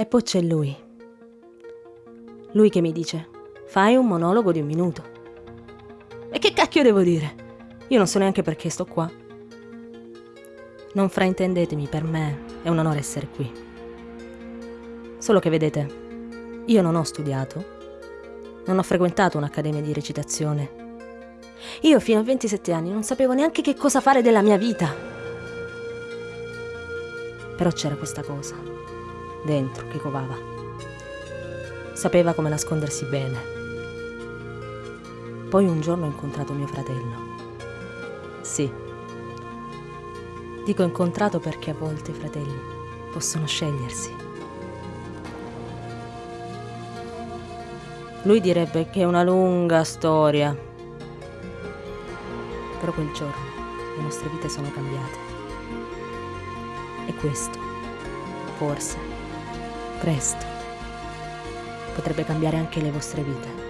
E poi c'è lui. Lui che mi dice, fai un monologo di un minuto. E che cacchio devo dire? Io non so neanche perché sto qua. Non fraintendetemi, per me è un onore essere qui. Solo che vedete, io non ho studiato, non ho frequentato un'accademia di recitazione. Io fino a 27 anni non sapevo neanche che cosa fare della mia vita. Però c'era questa cosa, dentro, che covava. Sapeva come nascondersi bene. Poi un giorno ho incontrato mio fratello. Sì. Dico incontrato perché a volte i fratelli possono scegliersi. Lui direbbe che è una lunga storia. Però quel giorno le nostre vite sono cambiate. E questo, forse, presto, potrebbe cambiare anche le vostre vite.